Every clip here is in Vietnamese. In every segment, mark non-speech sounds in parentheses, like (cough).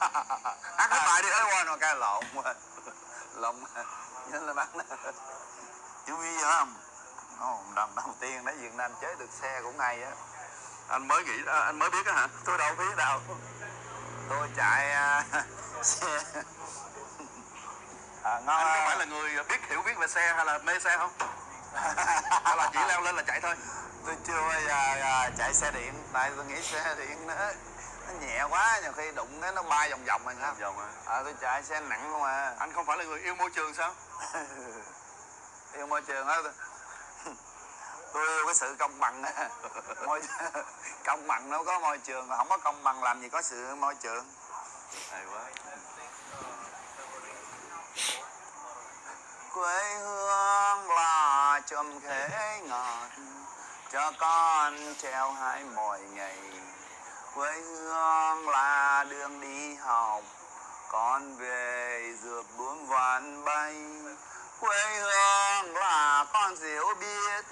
hát cái bài đi Cái quên rồi cái lộn lộn nhớ là bắn. Chú ý nhớ không? Ồ, lần đầu tiên đến Việt Nam chế được xe cũng hay á. Anh mới nghĩ à, anh mới biết á hả? Tôi đâu biết đâu. Tôi chạy à, (laughs) xe. À, ngon anh có à. phải là người biết hiểu biết về xe hay là mê xe không? Hay là chỉ leo lên là chạy thôi? Tôi chưa bao giờ à, chạy xe điện. Tại tôi nghĩ xe điện nó nó nhẹ quá nhiều khi đụng cái nó bay vòng vòng rồi sao? Vòng à? À, tôi chạy xe nặng không à. Anh không phải là người yêu môi trường sao? (laughs) Yêu môi trường á (laughs) tôi- yêu cái sự công bằng (laughs) môi công bằng nó có môi trường không có công bằng làm gì có sự môi trường. Hay quá. Quê hương là chùm khế ngọt cho con treo hai mỗi ngày quê hương là đường đi học, con về dược bướm vạn bay. Quê hương là con diệu biết,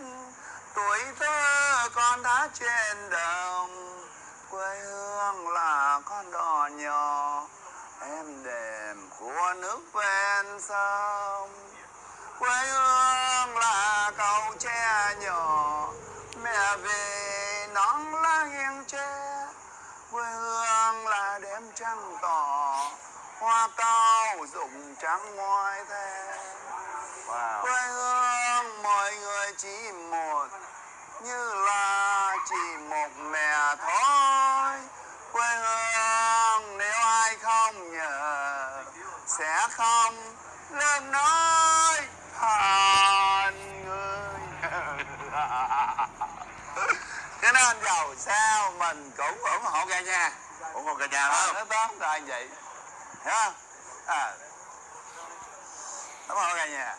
tuổi thơ con đã trên đồng. Quê hương là con đò nhỏ, em đềm của nước ven sông. Quê hương là cầu tre nhỏ, mẹ về nón lá nghiêng tre quê hương là đêm trăng tỏ hoa cao rụng trắng ngoài thềm wow. Quê hương mọi người chỉ một như là chỉ một mẹ thôi. Quê hương nếu ai không nhớ sẽ không lên nói than người cho nên giàu sao mình cũng ủng hộ cả nhà ủng hộ cả nhà à, đó nó tốt là vậy. Hiểu không? À. Ủng hộ cả nhà